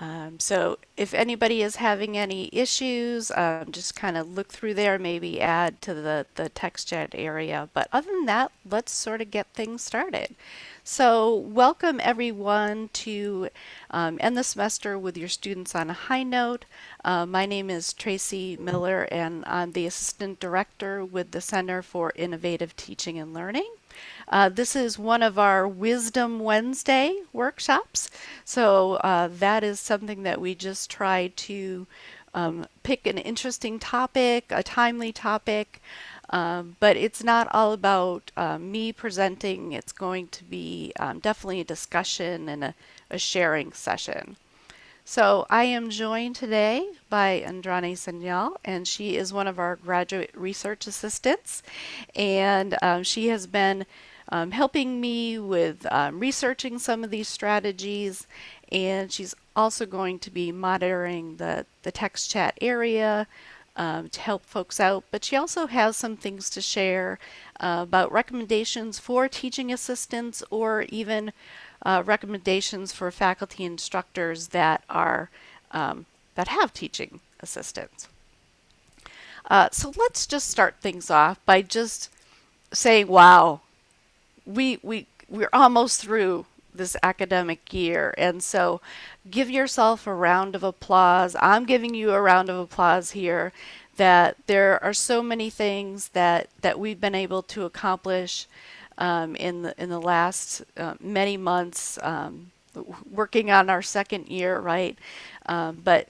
Um, so if anybody is having any issues, um, just kind of look through there, maybe add to the, the text chat area. But other than that, let's sort of get things started. So welcome everyone to um, end the semester with your students on a high note. Uh, my name is Tracy Miller and I'm the Assistant Director with the Center for Innovative Teaching and Learning. Uh, this is one of our Wisdom Wednesday workshops. So uh, that is something that we just try to um, pick an interesting topic, a timely topic, um, but it's not all about uh, me presenting. It's going to be um, definitely a discussion and a, a, sharing session. So I am joined today by Andrani Senyal, and she is one of our graduate research assistants. And um, she has been um, helping me with um, researching some of these strategies and she's also going to be monitoring the, the text chat area um, to help folks out but she also has some things to share uh, about recommendations for teaching assistants or even uh, recommendations for faculty instructors that are um, that have teaching assistants. Uh, so let's just start things off by just saying, wow, we we we're almost through this academic year and so give yourself a round of applause i'm giving you a round of applause here that there are so many things that that we've been able to accomplish um, in the in the last uh, many months um, working on our second year right um, but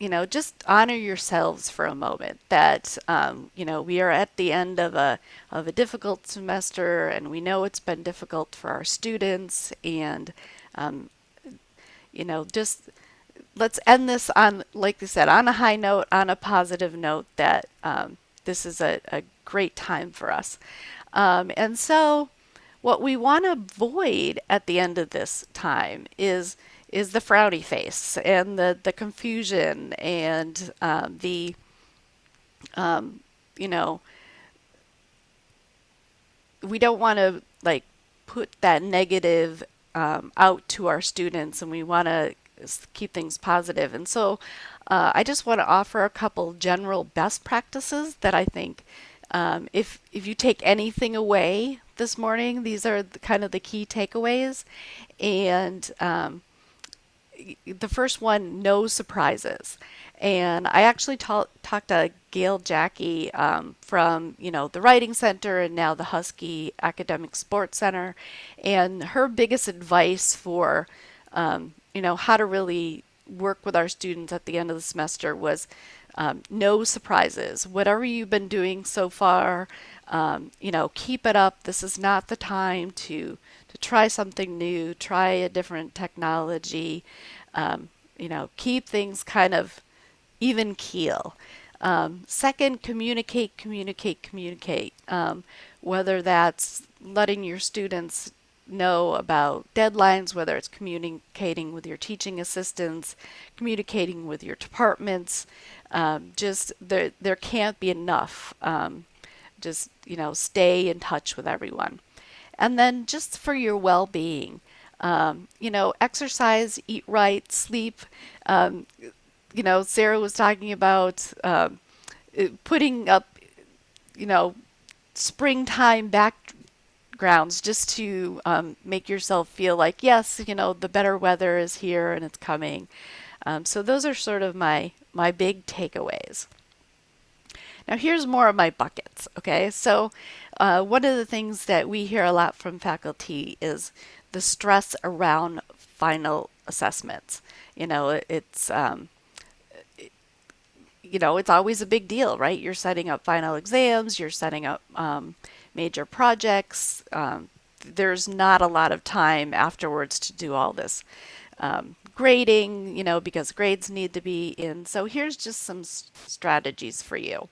you know, just honor yourselves for a moment that, um, you know, we are at the end of a, of a difficult semester and we know it's been difficult for our students and, um, you know, just let's end this on, like I said, on a high note, on a positive note that um, this is a, a, great time for us. Um, and so what we want to avoid at the end of this time is is the frowny face and the, the confusion and um, the, um, you know, we don't want to like put that negative um, out to our students and we want to keep things positive. And so uh, I just want to offer a couple general best practices that I think um, if, if you take anything away this morning, these are the, kind of the key takeaways. And um, the first one, no surprises. And I actually talked to Gail Jackie um, from, you know, the Writing Center and now the Husky Academic Support Center. And her biggest advice for, um, you know, how to really work with our students at the end of the semester was um, no surprises. Whatever you've been doing so far, um, you know, keep it up. This is not the time to to try something new, try a different technology, um, you know, keep things kind of even keel. Um, second, communicate, communicate, communicate. Um, whether that's letting your students know about deadlines, whether it's communicating with your teaching assistants, communicating with your departments, um, just there, there can't be enough. Um, just, you know, stay in touch with everyone. And then just for your well-being, um, you know, exercise, eat right, sleep. Um, you know, Sarah was talking about um, putting up, you know, springtime backgrounds just to um, make yourself feel like, yes, you know, the better weather is here and it's coming. Um, so those are sort of my, my big takeaways. Now here's more of my buckets, okay? So uh, one of the things that we hear a lot from faculty is the stress around final assessments. You know, it's, um, you know, it's always a big deal, right? You're setting up final exams, you're setting up um, major projects. Um, there's not a lot of time afterwards to do all this um, grading, you know, because grades need to be in. So here's just some strategies for you.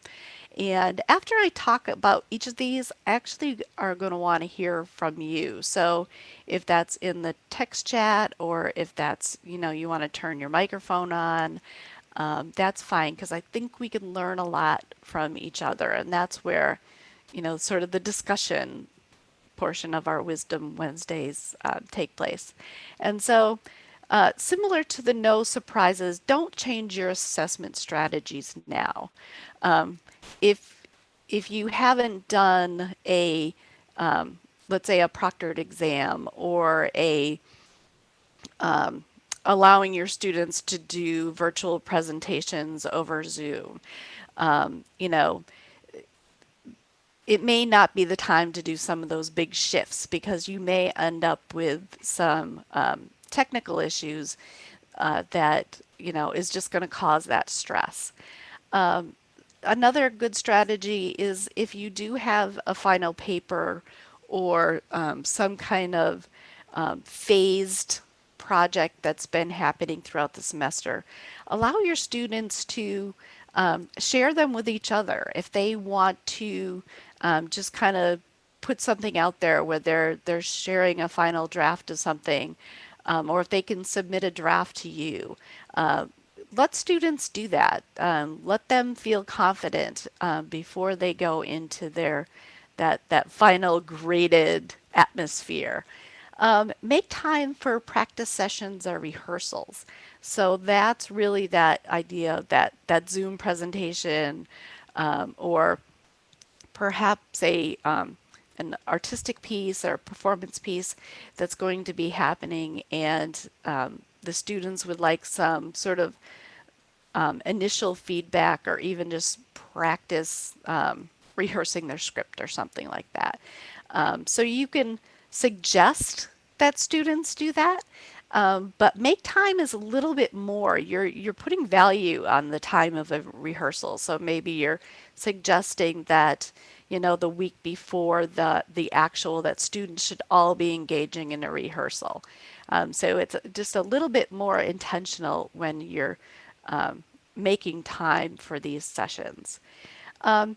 And after I talk about each of these, I actually are going to want to hear from you. So if that's in the text chat or if that's, you know, you want to turn your microphone on, um, that's fine because I think we can learn a lot from each other. And that's where, you know, sort of the discussion portion of our Wisdom Wednesdays uh, take place. And so uh, similar to the no surprises, don't change your assessment strategies now. Um, if if you haven't done a um, let's say a proctored exam or a um, allowing your students to do virtual presentations over Zoom. Um, you know, it may not be the time to do some of those big shifts because you may end up with some um, technical issues uh, that, you know, is just going to cause that stress. Um, another good strategy is if you do have a final paper or um, some kind of um, phased project that's been happening throughout the semester, allow your students to um, share them with each other. If they want to um, just kind of put something out there where they're they're sharing a final draft of something, um, or if they can submit a draft to you, uh, let students do that. Um, let them feel confident uh, before they go into their that that final graded atmosphere. Um, make time for practice sessions or rehearsals. So that's really that idea that that Zoom presentation um, or perhaps a um, an artistic piece or performance piece that's going to be happening and um, the students would like some sort of um, initial feedback or even just practice um, rehearsing their script or something like that. Um, so you can suggest that students do that, um, but make time is a little bit more. You're you're putting value on the time of a rehearsal. So maybe you're suggesting that you know the week before the the actual that students should all be engaging in a rehearsal. Um, so it's just a little bit more intentional when you're um, making time for these sessions. Um,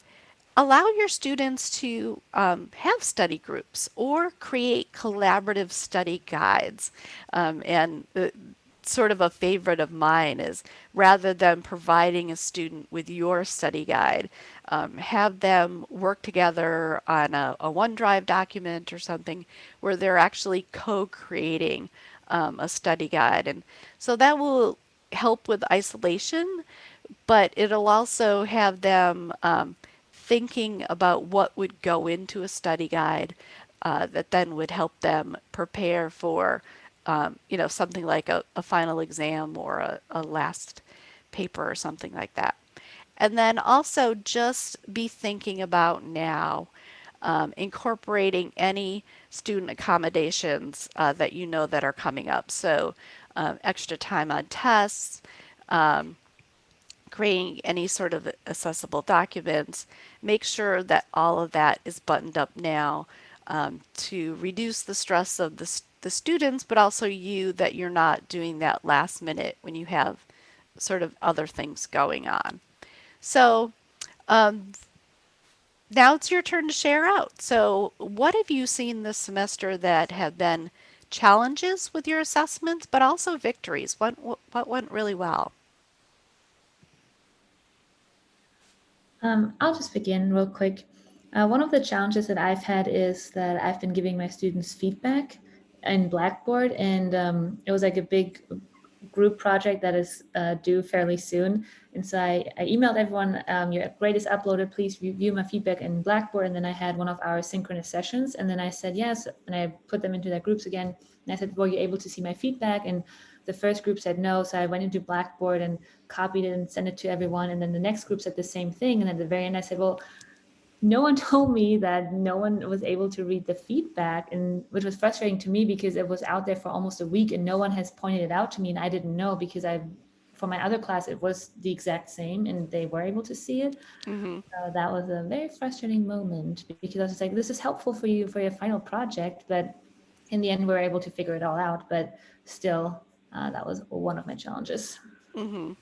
allow your students to um, have study groups or create collaborative study guides. Um, and uh, sort of a favorite of mine is rather than providing a student with your study guide, um, have them work together on a, a, OneDrive document or something where they're actually co-creating um, a study guide. And so that will help with isolation, but it'll also have them um, thinking about what would go into a study guide uh, that then would help them prepare for, um, you know, something like a, a final exam or a, a last paper or something like that. And then also just be thinking about now um, incorporating any student accommodations uh, that you know that are coming up. So um, extra time on tests, um, creating any sort of accessible documents, make sure that all of that is buttoned up now um, to reduce the stress of the, the students, but also you that you're not doing that last minute when you have sort of other things going on. So um, now it's your turn to share out. So what have you seen this semester that have been challenges with your assessments, but also victories? What, what went really well? Um, I'll just begin real quick. Uh, one of the challenges that I've had is that I've been giving my students feedback in Blackboard, and um, it was like a big group project that is uh, due fairly soon. And so I, I emailed everyone, um, your grade is uploaded, please review my feedback in Blackboard. And then I had one of our synchronous sessions. And then I said yes, and I put them into their groups again. And I said, well, you're able to see my feedback? And the first group said no. So I went into Blackboard and copied it and sent it to everyone. And then the next group said the same thing. And at the very end, I said, well, no one told me that no one was able to read the feedback and which was frustrating to me because it was out there for almost a week and no one has pointed it out to me and I didn't know because I for my other class it was the exact same and they were able to see it mm-hmm. uh, that was a very frustrating moment because I was like this is helpful for you for your final project but in the end we were able to figure it all out but still uh, that was one of my challenges. Mm-hmm.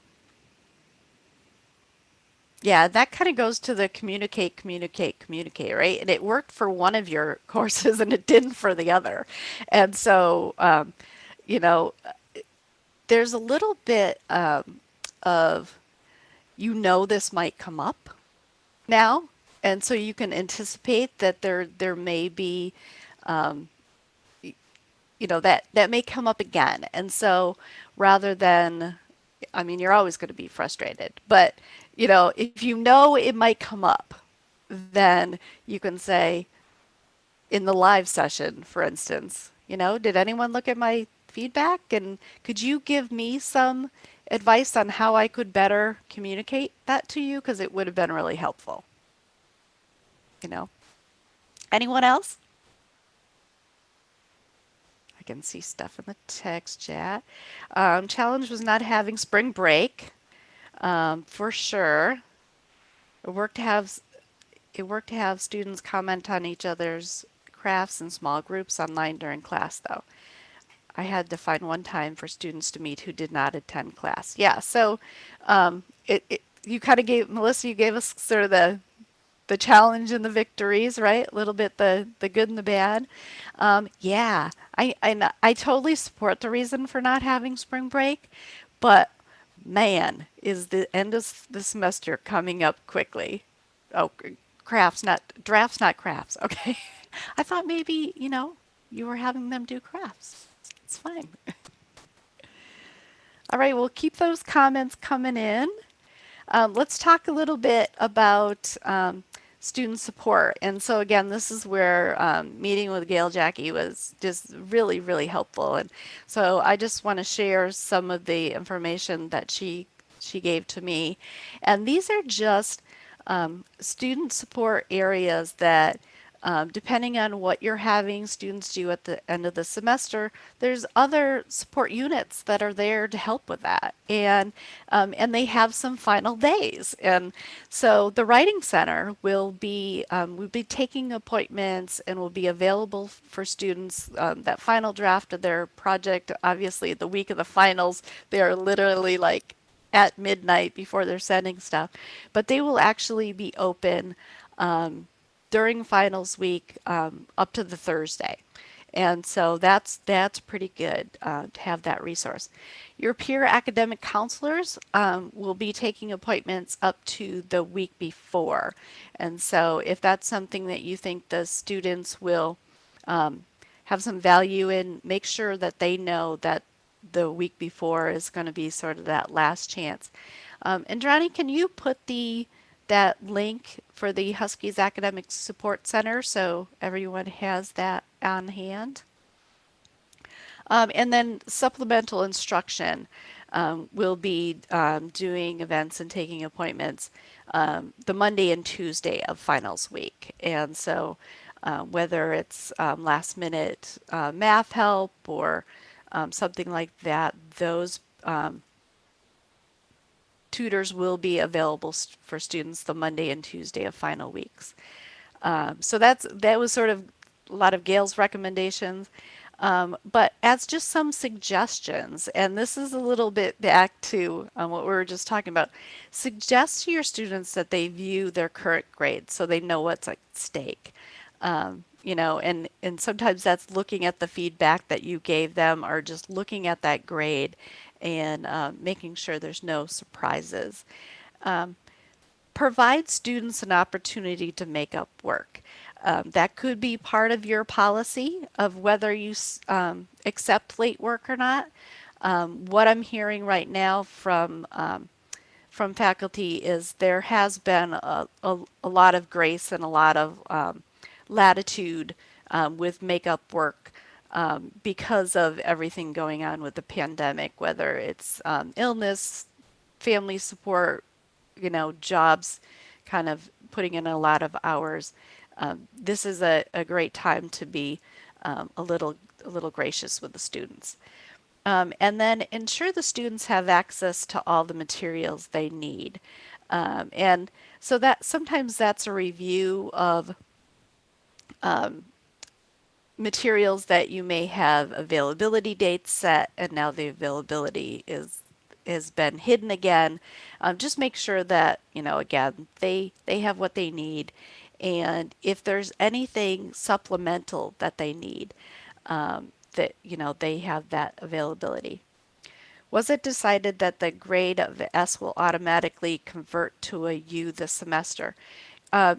Yeah, that kind of goes to the communicate, communicate, communicate, right? And it worked for one of your courses and it didn't for the other. And so, um, you know, there's a little bit um, of, you know, this might come up now. And so you can anticipate that there, there may be um, you know, that, that may come up again. And so rather than, I mean, you're always going to be frustrated, but, you know, if you know it might come up, then you can say in the live session, for instance, you know, did anyone look at my feedback? And could you give me some advice on how I could better communicate that to you? Because it would have been really helpful. You know, anyone else? I can see stuff in the text chat. Um, challenge was not having spring break, um, for sure. It worked to have it worked to have students comment on each other's crafts in small groups online during class, though. I had to find one time for students to meet who did not attend class. Yeah, so um, it, it, you kind of gave Melissa, you gave us sort of the the challenge and the victories, right? A little bit the the good and the bad. Um, yeah, I, I I totally support the reason for not having spring break, but man, is the end of the semester coming up quickly? Oh, crafts, not drafts, not crafts. Okay, I thought maybe you know you were having them do crafts. It's fine. All right, we'll keep those comments coming in. Um, let's talk a little bit about um, student support. And so again, this is where um, meeting with Gail Jackie was just really, really helpful. And so I just want to share some of the information that she she gave to me. And these are just um, student support areas that um, depending on what you're having students do at the end of the semester, there's other support units that are there to help with that. And, um, and they have some final days. And so the Writing Center will be, um, will be taking appointments and will be available for students. Um, that final draft of their project, obviously the week of the finals, they are literally like at midnight before they're sending stuff. But they will actually be open um, during finals week um, up to the Thursday. And so that's that's pretty good uh, to have that resource. Your peer academic counselors um, will be taking appointments up to the week before. And so if that's something that you think the students will um, have some value in, make sure that they know that the week before is going to be sort of that last chance. Um, and Johnny, can you put the that link for the Huskies Academic Support Center so everyone has that on hand. Um, and then supplemental instruction um, will be um, doing events and taking appointments um, the Monday and Tuesday of finals week. And so uh, whether it's um, last minute uh, math help or um, something like that, those tutors will be available for students the Monday and Tuesday of final weeks. Um, so that's that was sort of a lot of Gail's recommendations. Um, but as just some suggestions, and this is a little bit back to um, what we were just talking about, suggest to your students that they view their current grade so they know what's at stake. Um, you know, and, and sometimes that's looking at the feedback that you gave them or just looking at that grade and uh, making sure there's no surprises. Um, provide students an opportunity to make up work. Um, that could be part of your policy of whether you um, accept late work or not. Um, what I'm hearing right now from um, from faculty is there has been a, a, a, lot of grace and a lot of um, latitude with makeup work um, because of everything going on with the pandemic, whether it's um, illness, family support, you know, jobs, kind of putting in a lot of hours. Um, this is a, a, great time to be um, a little a little gracious with the students. Um, and then ensure the students have access to all the materials they need. Um, and so that sometimes that's a review of um, materials that you may have availability dates set and now the availability is has been hidden again. Um, just make sure that, you know, again, they, they have what they need. And if there's anything supplemental that they need, um, that, you know, they have that availability. Was it decided that the grade of S will automatically convert to a U this semester? Uh,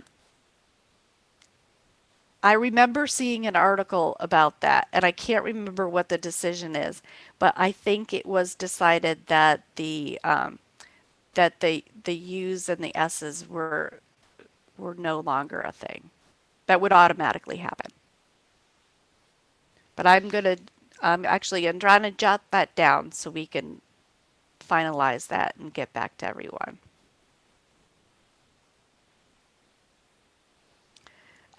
I remember seeing an article about that, and I can't remember what the decision is, but I think it was decided that the um, that the the U's and the S's were were no longer a thing. That would automatically happen. But I'm gonna um, actually I'm trying to jot that down so we can finalize that and get back to everyone.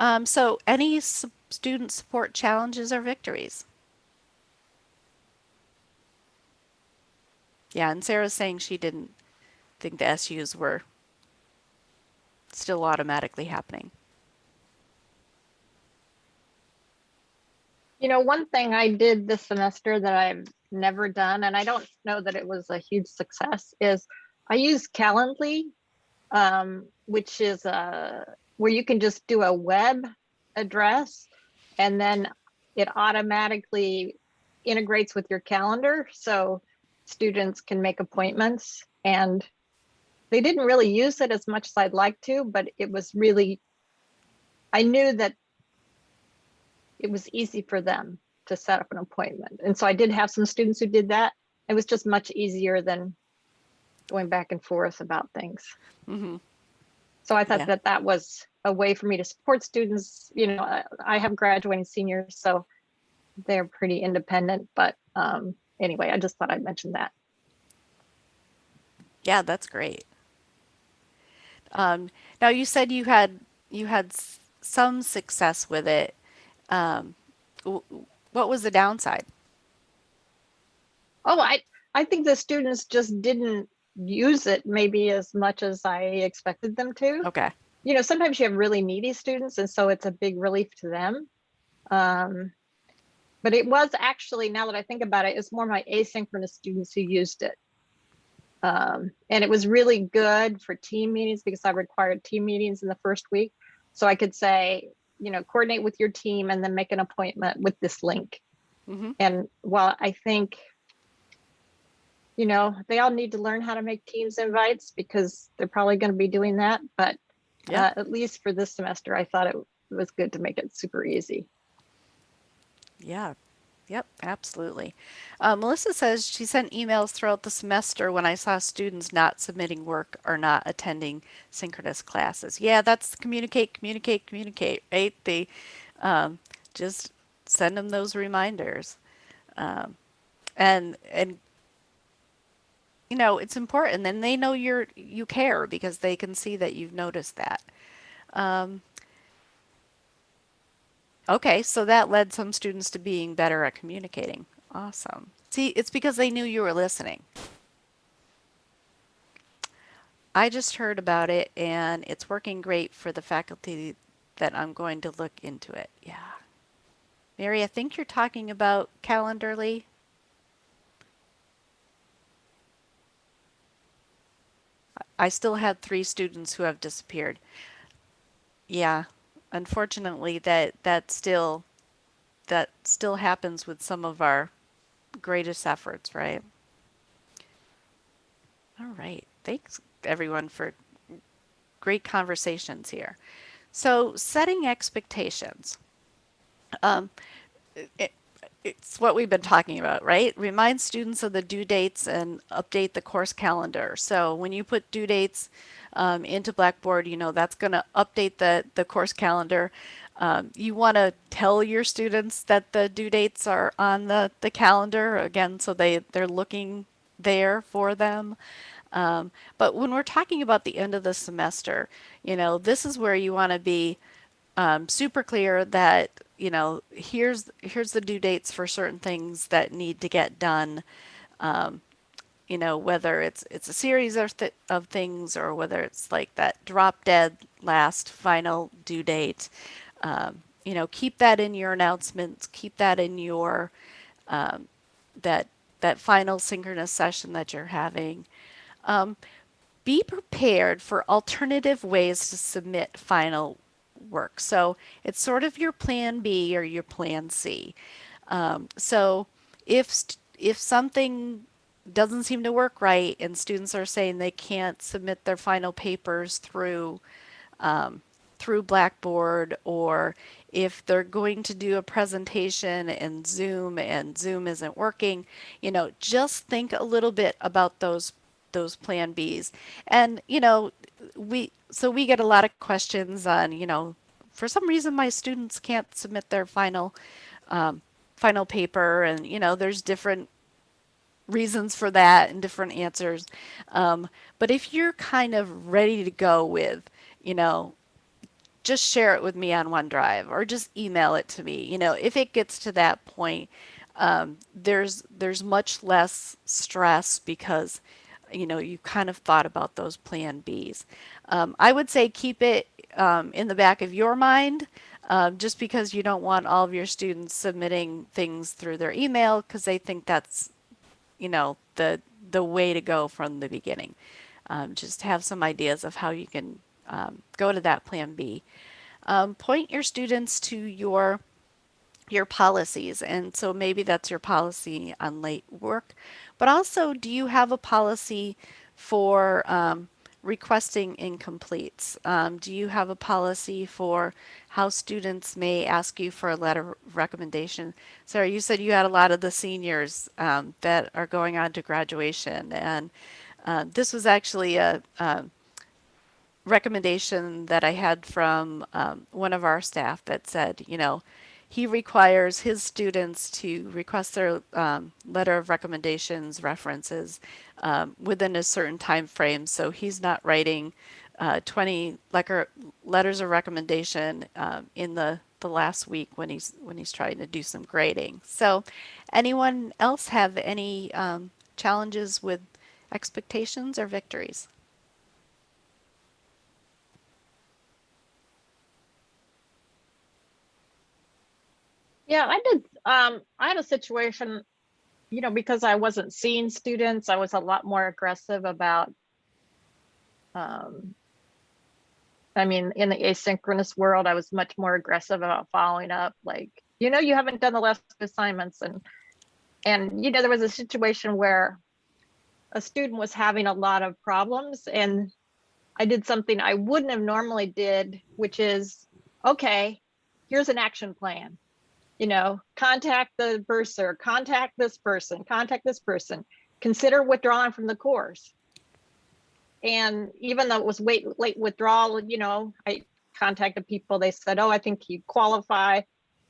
Um, so any student support challenges or victories? Yeah, and Sarah's saying she didn't think the SUs were still automatically happening. You know, one thing I did this semester that I've never done, and I don't know that it was a huge success, is I use Calendly, um, which is a where you can just do a web address and then it automatically integrates with your calendar so students can make appointments and they didn't really use it as much as I'd like to, but it was really, I knew that it was easy for them to set up an appointment. And so I did have some students who did that. It was just much easier than going back and forth about things. hmm So I thought Yeah. that that was a way for me to support students. You know, I, I have graduating seniors, so they're pretty independent. But um, anyway, I just thought I'd mention that. Yeah, that's great. Um, now you said you had you had some success with it. Um, what was the downside? Oh, I I think the students just didn't use it maybe as much as I expected them to. Okay. You know, sometimes you have really needy students, and so it's a big relief to them. Um, but it was actually, now that I think about it, it's more my asynchronous students who used it. Um, and it was really good for team meetings because I required team meetings in the first week. So I could say, you know, coordinate with your team and then make an appointment with this link. hmm And while I think, you know, they all need to learn how to make Teams invites because they're probably going to be doing that. But Yeah. uh, at least for this semester, I thought it was good to make it super easy. Yeah. Yep, absolutely. Uh, Melissa says she sent emails throughout the semester when I saw students not submitting work or not attending synchronous classes. Yeah, that's communicate, communicate, communicate, right? They um, just send them those reminders. Um, and and you know, it's important. And they know you're you care because they can see that you've noticed that. Um, Okay, so that led some students to being better at communicating. Awesome. See, it's because they knew you were listening. I just heard about it and it's working great for the faculty that I'm going to look into it. Yeah. Mary, I think you're talking about Calendarly. I still had three students who have disappeared. Yeah, unfortunately, that that still that still happens with some of our greatest efforts, right? All right. Thanks everyone for great conversations here. So, setting expectations. Um, it, it's what we've been talking about, right? Remind students of the due dates and update the course calendar. So when you put due dates um, into Blackboard, you know that's going to update the, the course calendar. Um, you want to tell your students that the due dates are on the, the calendar, again, so they, they're looking there for them. Um, but when we're talking about the end of the semester, you know, this is where you want to be um, super clear that you know here's here's the due dates for certain things that need to get done. Um, you know whether it's it's a series of, th- of things or whether it's like that drop dead last final due date. Um, you know, keep that in your announcements. Keep that in your um, that that final synchronous session that you're having. Um, be prepared for alternative ways to submit final work. So it's sort of your plan B or your plan C. Um, so if if something doesn't seem to work right and students are saying they can't submit their final papers through um, through Blackboard or if they're going to do a presentation in Zoom and Zoom isn't working, you know, just think a little bit about those those plan Bs. And, you know, we so we get a lot of questions on, you know, for some reason my students can't submit their final um, final paper and you know there's different reasons for that and different answers um, but if you're kind of ready to go with you know just share it with me on OneDrive or just email it to me you know if it gets to that point um, there's there's much less stress because you know you kind of thought about those plan Bs um, I would say keep it um, in the back of your mind um, just because you don't want all of your students submitting things through their email because they think that's, you know, the the way to go from the beginning. Um, just have some ideas of how you can um, go to that plan B. Um, point your students to your your policies and so maybe that's your policy on late work but also do you have a policy for um, requesting incompletes? Um, do you have a policy for how students may ask you for a letter of recommendation? Sarah, you said you had a lot of the seniors um, that are going on to graduation, and uh, this was actually a, a, recommendation that I had from um, one of our staff that said, you know, he requires his students to request their um, letter of recommendations references um, within a certain time frame. So he's not writing uh, 20 letter, letters of recommendation um, in the, the last week when he's when he's trying to do some grading. So anyone else have any um, challenges with expectations or victories? Yeah, I did. Um, I had a situation, you know, because I wasn't seeing students, I was a lot more aggressive about, um, I mean, in the asynchronous world, I was much more aggressive about following up, like, you know, you haven't done the last assignments and, and, you know, there was a situation where a student was having a lot of problems and I did something I wouldn't have normally did, which is, okay, here's an action plan you know, contact the bursar, contact this person, contact this person, consider withdrawing from the course. And even though it was late, late withdrawal, you know, I contacted people, they said, oh, I think you qualify.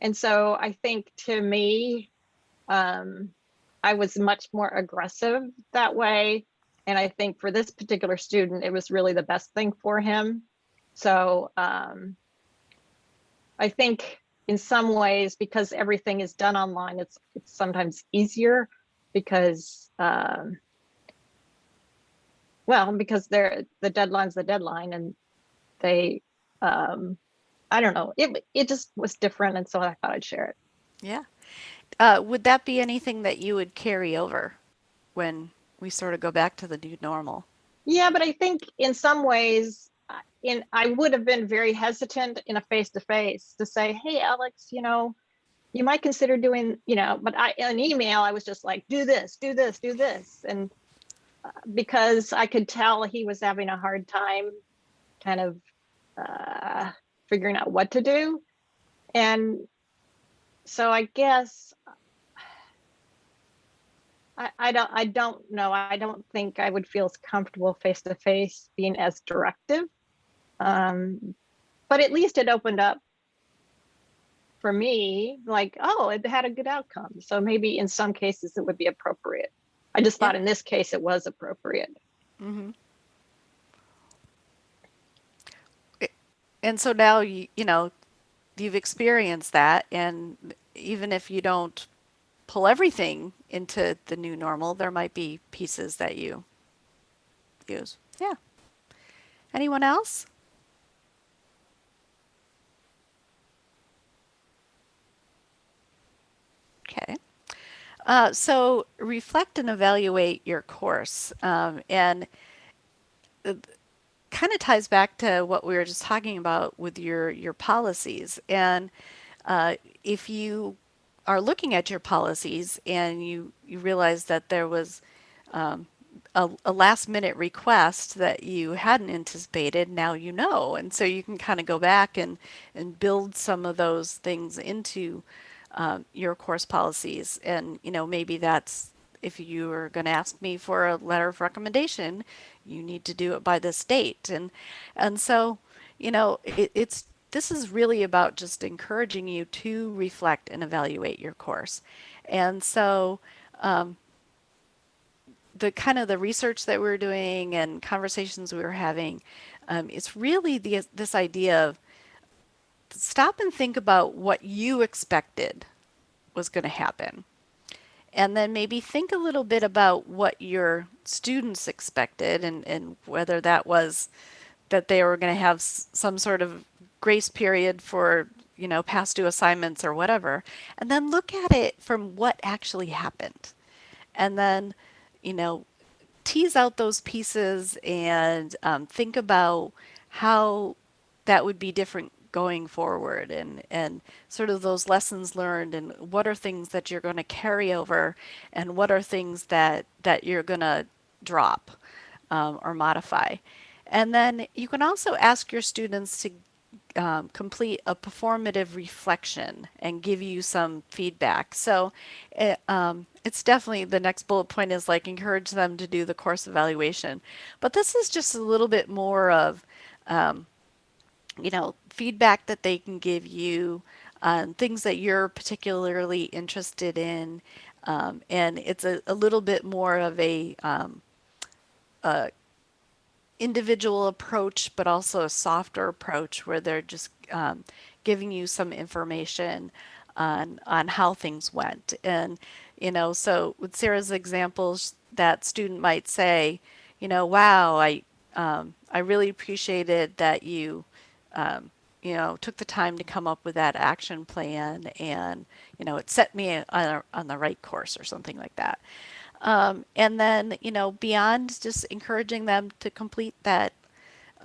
And so I think to me, um, I was much more aggressive that way. And I think for this particular student, it was really the best thing for him. So um, I think in some ways, because everything is done online, it's, it's sometimes easier because, um, well, because they're, the deadline's the deadline and they, um, I don't know, it, it just was different. And so I thought I'd share it. Yeah. Uh, would that be anything that you would carry over when we sort of go back to the new normal? Yeah, but I think in some ways in I would have been very hesitant in a face to face to say, hey, Alex, you know, you might consider doing, you know, but I an email, I was just like, do this, do this, do this. And uh, because I could tell he was having a hard time kind of uh, figuring out what to do. And so I guess I, I don't I don't know. I don't think I would feel as comfortable face to face being as directive um, but at least it opened up for me, like, oh, it had a good outcome. So maybe in some cases it would be appropriate. I just thought in this case it was appropriate. Mm-hmm. And so now you you know you've experienced that, and even if you don't pull everything into the new normal, there might be pieces that you use. Yeah. Anyone else? Okay. Uh, so reflect and evaluate your course. Um, and kind of ties back to what we were just talking about with your, your policies. And uh, if you are looking at your policies and you, you realize that there was um, a, a last minute request that you hadn't anticipated, now you know. And so you can kind of go back and, and build some of those things into um, your course policies. And, you know, maybe that's if you are going to ask me for a letter of recommendation, you need to do it by this date. And, and so, you know, it, it's, this is really about just encouraging you to reflect and evaluate your course. And so, um, the kind of the research that we are doing and conversations we were having, um, it's really the, this idea of stop and think about what you expected was going to happen. And then maybe think a little bit about what your students expected and, and whether that was that they were going to have some sort of grace period for, you know, past due assignments or whatever. And then look at it from what actually happened. And then you know, tease out those pieces and um, think about how that would be different going forward and and sort of those lessons learned and what are things that you're going to carry over and what are things that that you're going to drop um, or modify and then you can also ask your students to um, complete a performative reflection and give you some feedback. So it, um, it's definitely the next bullet point is like encourage them to do the course evaluation. But this is just a little bit more of, um, you know, feedback that they can give you, on things that you're particularly interested in. Um, and it's a, a little bit more of a, um, a individual approach, but also a softer approach where they're just um, giving you some information on on how things went. And you know, so with Sarah's examples, that student might say, you know, wow, I um, I really appreciated that you um, you know took the time to come up with that action plan, and you know, it set me on, on the right course or something like that. Um, and then, you know, beyond just encouraging them to complete that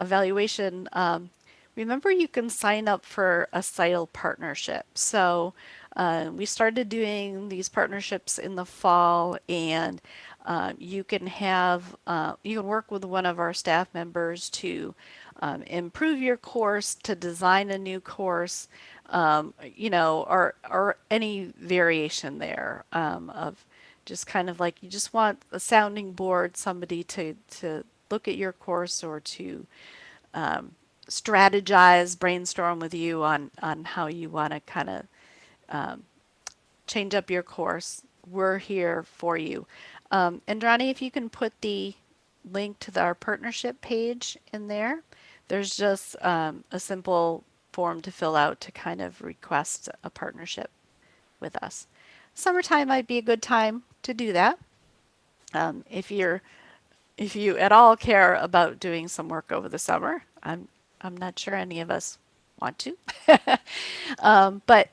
evaluation, um, remember you can sign up for a CITL partnership. So uh, we started doing these partnerships in the fall and uh, you can have, uh, you can work with one of our staff members to um, improve your course, to design a new course, um, you know, or, or any variation there um, of just kind of like you just want a sounding board, somebody to, to look at your course or to um, strategize, brainstorm with you on, on how you want to kind of um, change up your course. We're here for you. Um, Ronnie, if you can put the link to the, our partnership page in there, there's just um, a simple form to fill out to kind of request a partnership with us. Summertime might be a good time to do that. Um, if you're if you at all care about doing some work over the summer, I'm I'm not sure any of us want to. um, but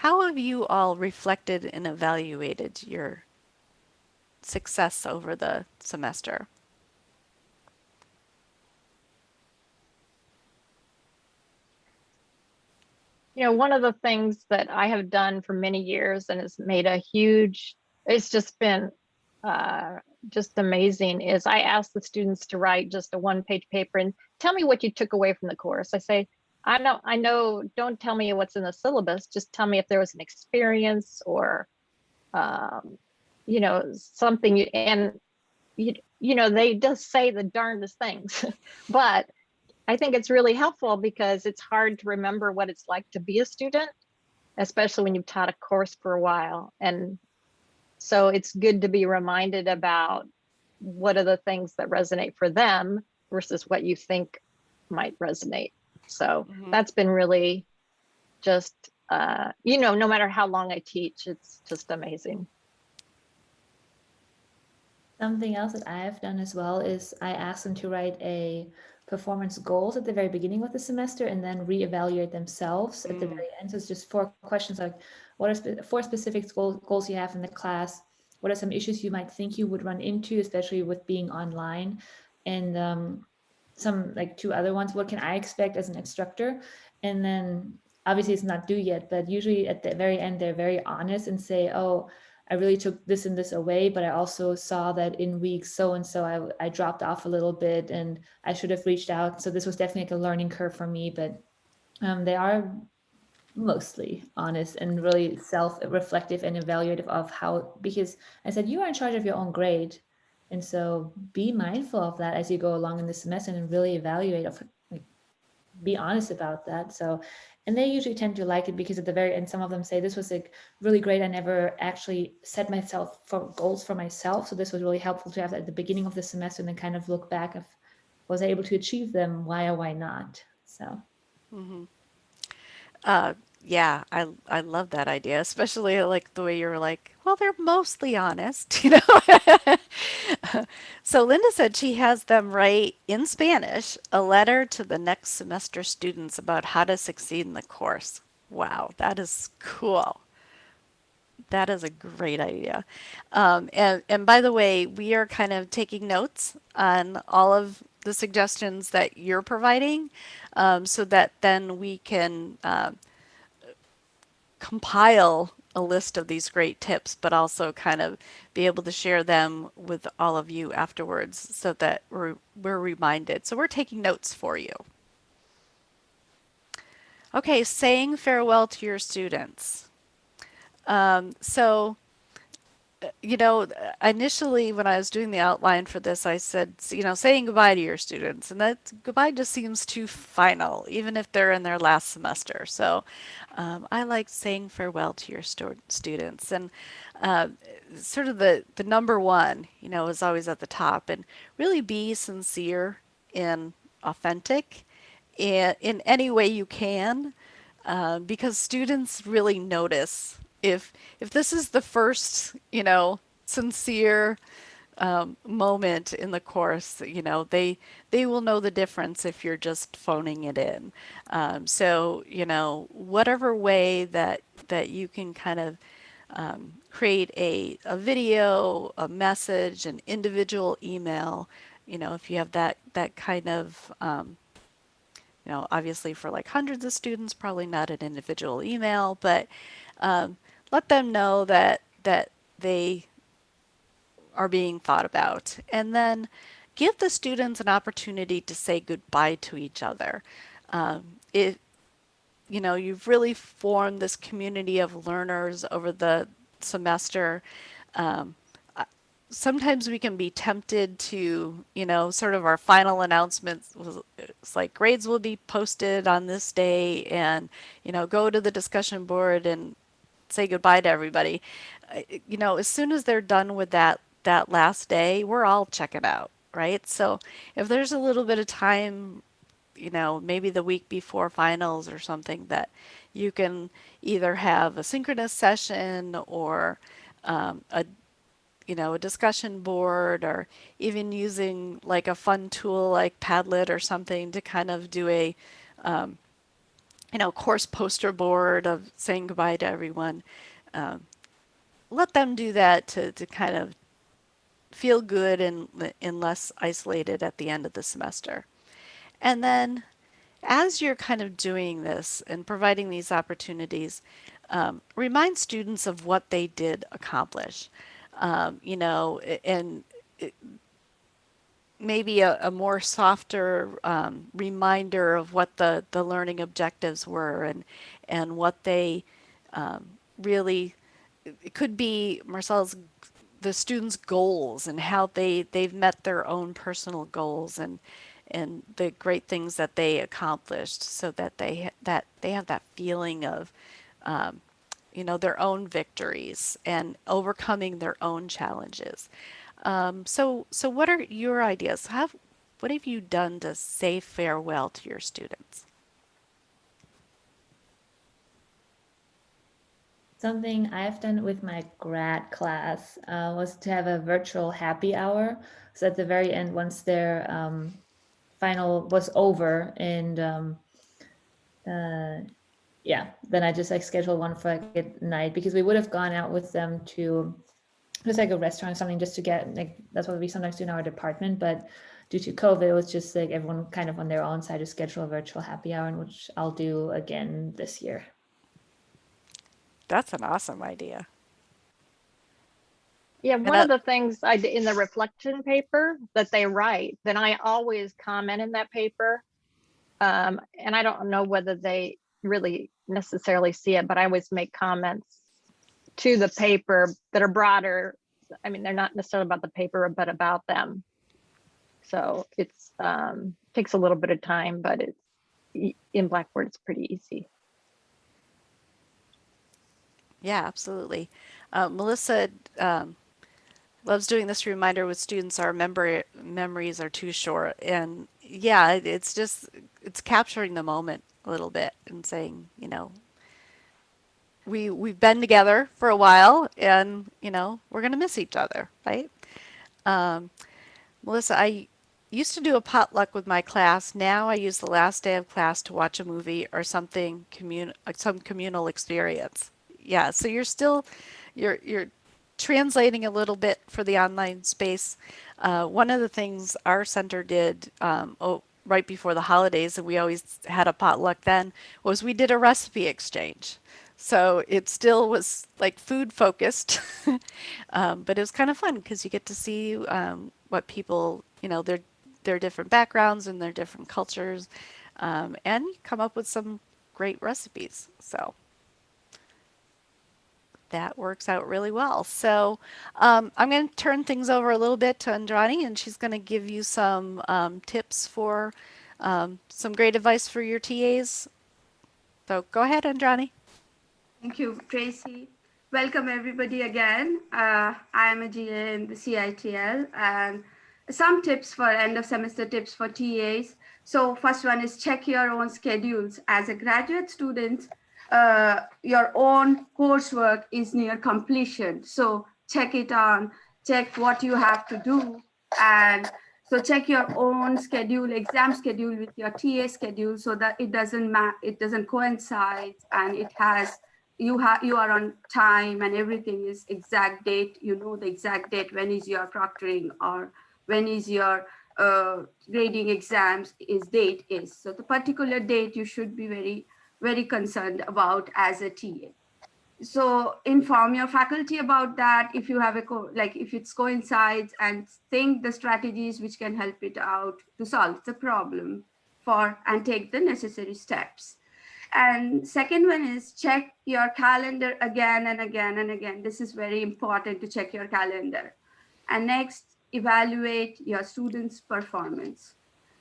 how have you all reflected and evaluated your success over the semester? you know, one of the things that I have done for many years and has made a huge, it's just been uh, just amazing is I ask the students to write just a one page paper and tell me what you took away from the course. I say, I know, I know, don't tell me what's in the syllabus, just tell me if there was an experience or, um, you know, something you, and you, you know, they just say the darndest things, but I think it's really helpful because it's hard to remember what it's like to be a student, especially when you've taught a course for a while. And so it's good to be reminded about what are the things that resonate for them versus what you think might resonate. So mm -hmm. that's been really just, uh, you know, no matter how long I teach, it's just amazing. Something else that I've done as well is I ask them to write a performance goals at the very beginning of the semester and then reevaluate themselves mm. at the mm. very end. So it's just four questions like what are spe four specific goals, goals you have in the class? What are some issues you might think you would run into, especially with being online? And um, some like two other ones, what can I expect as an instructor? And then obviously it's not due yet, but usually at the very end, they're very honest and say, oh, I really took this and this away, but I also saw that in week so and so I I dropped off a little bit and I should have reached out. So this was definitely like a learning curve for me, but um, they are mostly honest and really self-reflective and evaluative of how because I said you are in charge of your own grade. And so be mindful of that as you go along in the semester and really evaluate of be honest about that. So and they usually tend to like it because at the very end some of them say this was like really great. I never actually set myself for goals for myself. So this was really helpful to have at the beginning of the semester and then kind of look back of was I able to achieve them? Why or why not? So Uh, yeah, I I love that idea, especially like the way you're like, well, they're mostly honest, you know. So Linda said she has them write in Spanish a letter to the next semester students about how to succeed in the course. Wow, that is cool. That is a great idea. Um, and, and by the way, we are kind of taking notes on all of the suggestions that you're providing um, so that then we can uh, compile a list of these great tips, but also kind of be able to share them with all of you afterwards so that we're, we're reminded. So we're taking notes for you. Okay, saying farewell to your students. Um, so you know, initially when I was doing the outline for this, I said, you know, saying goodbye to your students, and that goodbye just seems too final, even if they're in their last semester. So um, I like saying farewell to your stu students, and uh, sort of the the number one, you know, is always at the top, and really be sincere and authentic in, in any way you can, uh, because students really notice if if this is the first, you know, sincere um, moment in the course, you know, they they will know the difference if you're just phoning it in. Um, so, you know, whatever way that that you can kind of um, create a, a video, a message, an individual email, you know, if you have that that kind of um, you know, obviously for like hundreds of students, probably not an individual email, but um, let them know that that they are being thought about. And then give the students an opportunity to say goodbye to each other. Um, it, you know, you've really formed this community of learners over the semester. Um, sometimes we can be tempted to, you know, sort of our final announcements it's like grades will be posted on this day and, you know, go to the discussion board and say goodbye to everybody. You know, as soon as they're done with that that last day, we're all checking out, right? So if there's a little bit of time, you know, maybe the week before finals or something that you can either have a synchronous session or um, a you know, a discussion board or even using like a fun tool like Padlet or something to kind of do a um, you know, course poster board of saying goodbye to everyone. Um, let them do that to, to kind of feel good and, and less isolated at the end of the semester. And then as you're kind of doing this and providing these opportunities, um, remind students of what they did accomplish. Um, you know, and maybe a, a more softer um, reminder of what the, the learning objectives were and and what they um, really it could be Marcel's the students' goals and how they they've met their own personal goals and and the great things that they accomplished so that they that they have that feeling of um, you know their own victories and overcoming their own challenges um, so, so what are your ideas? Have, what have you done to say farewell to your students? Something I've done with my grad class uh, was to have a virtual happy hour. So at the very end, once their um, final was over and um, uh, yeah, then I just like scheduled one for like at night because we would have gone out with them to just like a restaurant or something just to get like that's what we sometimes do in our department but due to covid it was just like everyone kind of on their own side to schedule a virtual happy hour which i'll do again this year That's an awesome idea. Yeah, one I- of the things I did in the reflection paper that they write, then I always comment in that paper. Um, and I don't know whether they really necessarily see it, but I always make comments to the paper that are broader. I mean, they're not necessarily about the paper, but about them. So it's um, takes a little bit of time, but it's in Blackboard, it's pretty easy. Yeah, absolutely. Uh, Melissa um, loves doing this reminder with students. Our member memories are too short, and yeah, it- it's just it's capturing the moment a little bit and saying, you know, we we've been together for a while, and you know, we're gonna miss each other, right? Um, Melissa, I used to do a potluck with my class. Now I use the last day of class to watch a movie or something commun uh, some communal experience. Yeah, so you're still you're you're translating a little bit for the online space. Uh, one of the things our center did um, oh, right before the holidays, and we always had a potluck then, was we did a recipe exchange. So it still was like food focused, um, but it was kind of fun because you get to see um, what people, you know, their their different backgrounds and their different cultures, um, and come up with some great recipes. So that works out really well. So um, I'm going to turn things over a little bit to Indrani, and she's going to give you some um, tips for um, some great advice for your TAs. So go ahead, Indrani. Thank you, Tracy. Welcome everybody again. Uh, I am a GA in the CITL and some tips for end of semester tips for TAs. So first one is check your own schedules. As a graduate student, uh, your own coursework is near completion. So check it on, check what you have to do. And so check your own schedule, exam schedule with your TA schedule so that it doesn't it doesn't coincide and it has you have you are on time and everything is exact date you know the exact date when is your proctoring or when is your uh, grading exams is date is. So the particular date you should be very very concerned about as a TA so inform your faculty about that. If you have a co like if it's coincides and think the strategies which can help it out to solve the problem for and take the necessary steps and second one is check your calendar again and again and again. This is very important to check your calendar. And next, evaluate your students' performance.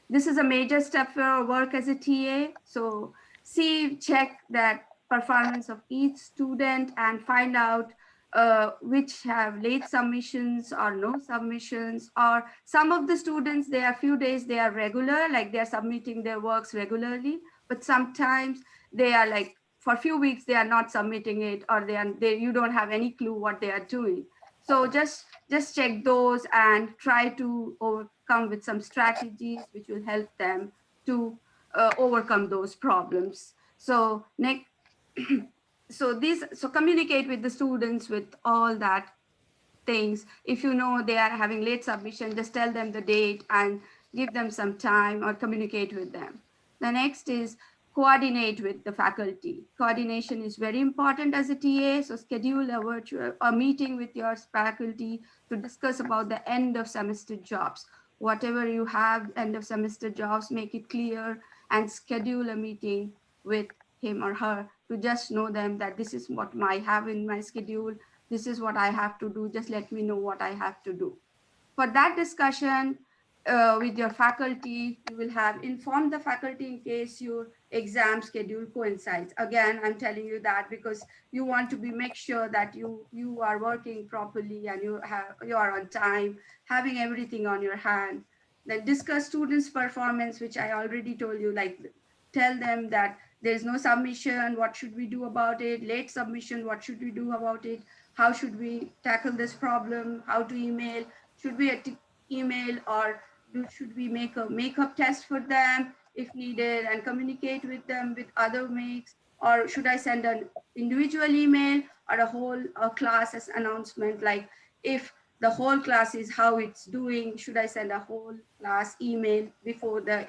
This is a major step for our work as a TA. So see, check that performance of each student and find out uh, which have late submissions or no submissions or some of the students, they are few days, they are regular, like they're submitting their works regularly, but sometimes they are like for a few weeks they are not submitting it or they are they you don't have any clue what they are doing. So just just check those and try to overcome with some strategies which will help them to uh, overcome those problems. So next so this so communicate with the students with all that things. If you know they are having late submission just tell them the date and give them some time or communicate with them. The next is coordinate with the faculty. Coordination is very important as a TA, so schedule a virtual a meeting with your faculty to discuss about the end of semester jobs. Whatever you have end of semester jobs, make it clear and schedule a meeting with him or her to just know them that this is what I have in my schedule. This is what I have to do. Just let me know what I have to do. For that discussion, uh, with your faculty, you will have informed the faculty in case your exam schedule coincides. Again, I'm telling you that because you want to be make sure that you you are working properly and you have you are on time, having everything on your hand. Then discuss students' performance, which I already told you, like tell them that there's no submission, what should we do about it? Late submission, what should we do about it? How should we tackle this problem? How to email? Should we email or do, should we make a makeup test for them if needed and communicate with them with other makes or should I send an individual email or a whole a class as announcement? Like if the whole class is how it's doing should I send a whole class email before the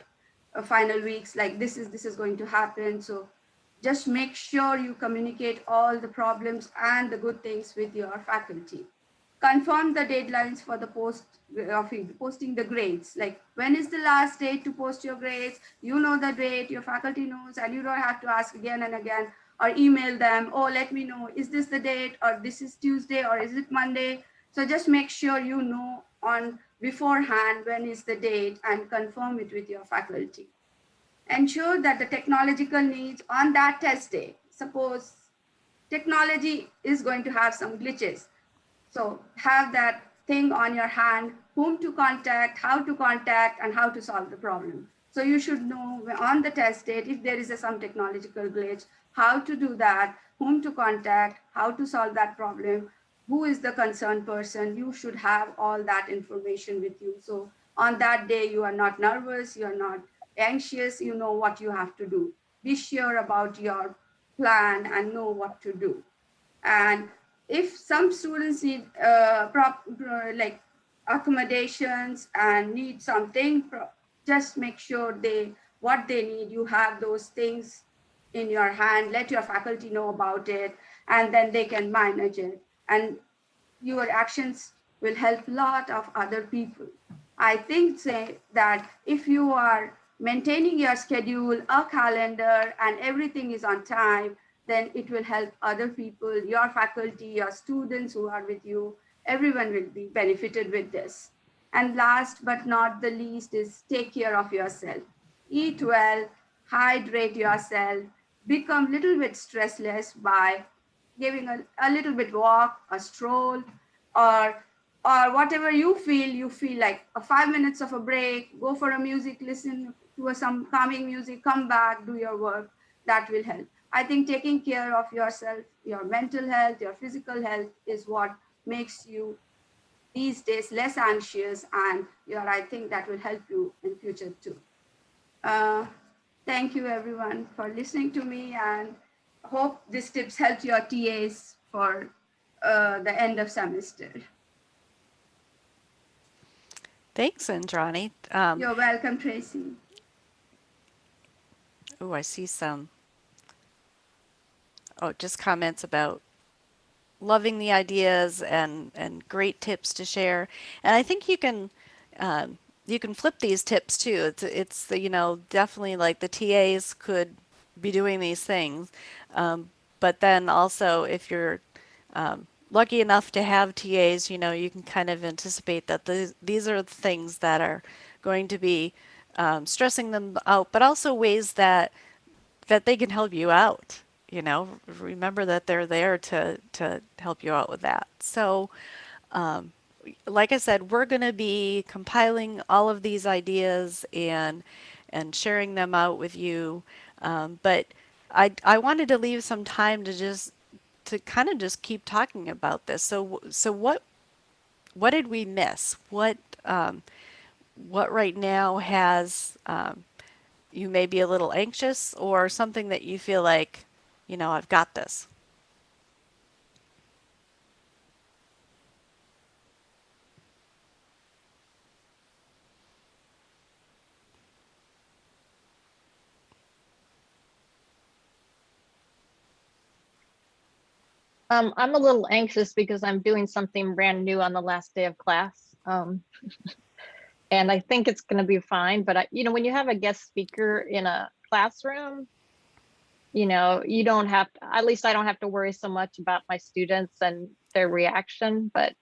uh, final weeks? Like this is this is going to happen. So just make sure you communicate all the problems and the good things with your faculty confirm the deadlines for the post of posting the grades. Like when is the last date to post your grades? You know the date, your faculty knows, and you don't have to ask again and again or email them, oh, let me know, is this the date or this is Tuesday or is it Monday? So just make sure you know on beforehand when is the date and confirm it with your faculty. Ensure that the technological needs on that test day, suppose technology is going to have some glitches. So have that thing on your hand, whom to contact, how to contact, and how to solve the problem. So you should know on the test date, if there is a, some technological glitch, how to do that, whom to contact, how to solve that problem, who is the concerned person. You should have all that information with you. So on that day, you are not nervous, you are not anxious, you know what you have to do. Be sure about your plan and know what to do. And if some students need uh, prop, uh, like accommodations and need something, just make sure they what they need, you have those things in your hand, let your faculty know about it, and then they can manage it. And your actions will help a lot of other people. I think say that if you are maintaining your schedule, a calendar, and everything is on time, then it will help other people, your faculty, your students who are with you, everyone will be benefited with this. And last but not the least is take care of yourself. Eat well, hydrate yourself, become little bit stressless by giving a, a little bit walk, a stroll, or or whatever you feel, you feel like a five minutes of a break, go for a music, listen to a, some calming music, come back, do your work, that will help. I think taking care of yourself, your mental health, your physical health is what makes you these days less anxious and you're, I think that will help you in future too. Uh, thank you everyone for listening to me and hope these tips help your TAs for uh, the end of semester. Thanks, Indrani. Um, You're welcome, Tracy. oh, I see some. Oh, just comments about loving the ideas and and great tips to share. And I think you can um, you can flip these tips too. It's it's the, you know definitely like the TAs could be doing these things, um, but then also if you're um, lucky enough to have TAs, you know you can kind of anticipate that the, these are the things that are going to be um, stressing them out, but also ways that that they can help you out you know, remember that they're there to, to help you out with that. So, um, like I said, we're going to be compiling all of these ideas and and sharing them out with you. Um, but I, I wanted to leave some time to just to kind of just keep talking about this. So so what what did we miss? What um, what right now has um, you may be a little anxious or something that you feel like you know, I've got this. Um, I'm a little anxious because I'm doing something brand new on the last day of class. Um, and I think it's going to be fine. But I, you know, when you have a guest speaker in a classroom, you know, you don't have at least I don't have to worry so much about my students and their reaction, but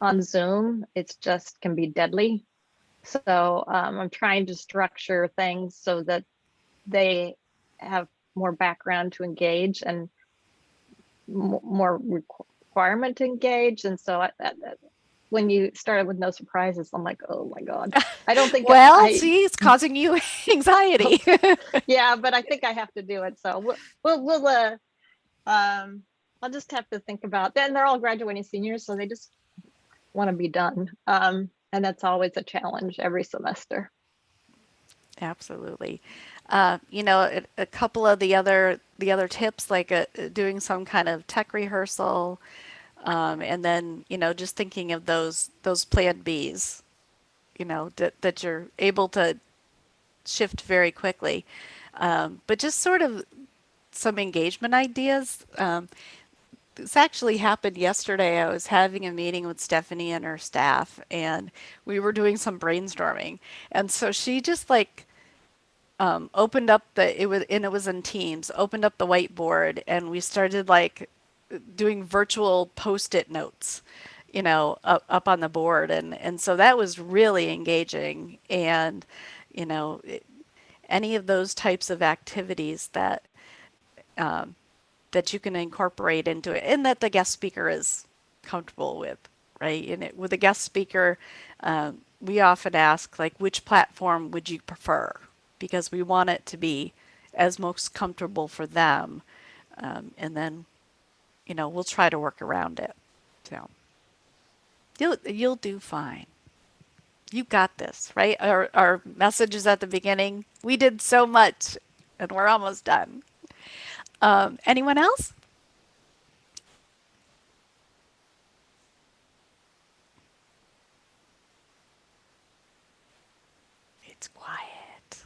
on Zoom, it's just can be deadly. So um, I'm trying to structure things so that they have more background to engage and more requirement to engage. And so I, that, when you started with no surprises, I'm like, oh my God. I don't think Well, I, see, it's causing you anxiety. yeah, but I think I have to do it. So we'll, we'll, we'll uh, um, I'll just have to think about, then they're all graduating seniors, so they just want to be done. Um, and that's always a challenge every semester. Absolutely. Uh, you know, a, a couple of the other the other tips, like uh doing some kind of tech rehearsal, um, and then you know just thinking of those those plan Bs, you know that that you're able to shift very quickly, um, but just sort of some engagement ideas. Um, this actually happened yesterday. I was having a meeting with Stephanie and her staff, and we were doing some brainstorming. And so she just like um, opened up the it was and it was in Teams. Opened up the whiteboard, and we started like doing virtual post-it notes, you know, up, up on the board, and and so that was really engaging. And you know, it, any of those types of activities that um, that you can incorporate into it and that the guest speaker is comfortable with, right? And it, with a guest speaker, um, we often ask like, which platform would you prefer? Because we want it to be as most comfortable for them. Um, and then, you know, we'll try to work around it. So you'll, you'll do fine. You got this, right? Our, our message is at the beginning, we did so much and we're almost done. Um, anyone else? It's quiet.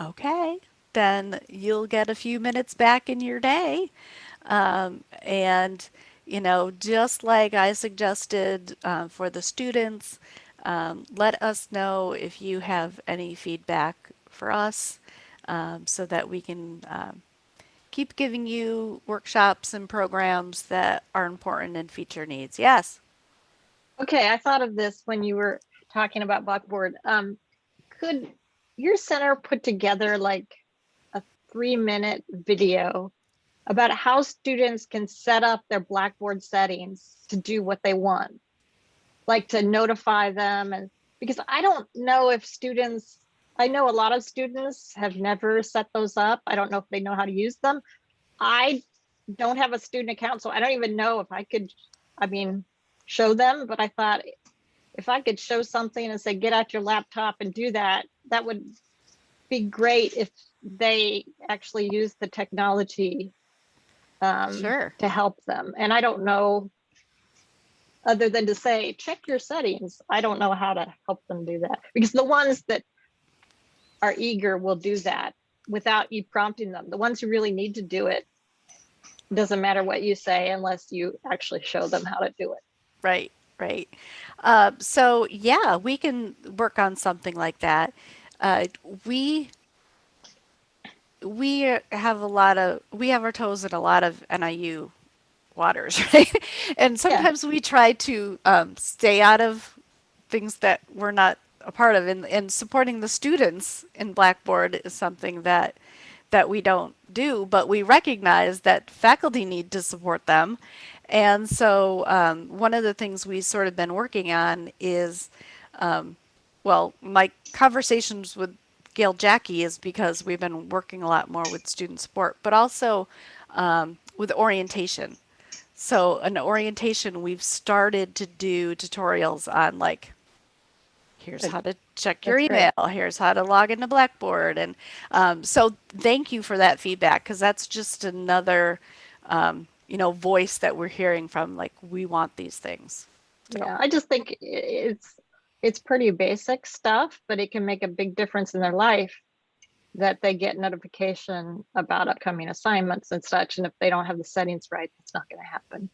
Okay, then you'll get a few minutes back in your day. Um, and, you know, just like I suggested uh, for the students, um, let us know if you have any feedback for us um, so that we can um, keep giving you workshops and programs that are important and feature needs. Yes. Okay, I thought of this when you were talking about Blackboard. Um, could your center put together like a three minute video about how students can set up their Blackboard settings to do what they want? Like to notify them and because I don't know if students, I know a lot of students have never set those up. I don't know if they know how to use them. I don't have a student account, so I don't even know if I could, I mean, show them, but I thought if I could show something and say, get out your laptop and do that, that would be great if they actually use the technology um, Sure. to help them. And I don't know, other than to say, check your settings. I don't know how to help them do that because the ones that are eager will do that without you prompting them. The ones who really need to do it, doesn't matter what you say unless you actually show them how to do it. Right, right. Uh, so yeah, we can work on something like that. Uh, we we have a lot of we have our toes in a lot of NIU waters, right? and sometimes we try to um, stay out of things that we're not a part of, and, and supporting the students in Blackboard is something that that we don't do, but we recognize that faculty need to support them. And so um, one of the things we've sort of been working on is, um, well, my conversations with Gail Jackie is because we've been working a lot more with student support, but also um, with orientation. So an orientation, we've started to do tutorials on like, here's how to check your That's great. email, here's how to log into Blackboard. And um, so thank you for that feedback because that's just another, um, you know, voice that we're hearing from like, we want these things. So, Yeah, I just think it's, it's pretty basic stuff, but it can make a big difference in their life that they get notification about upcoming assignments and such. And if they don't have the settings right, it's not going to happen.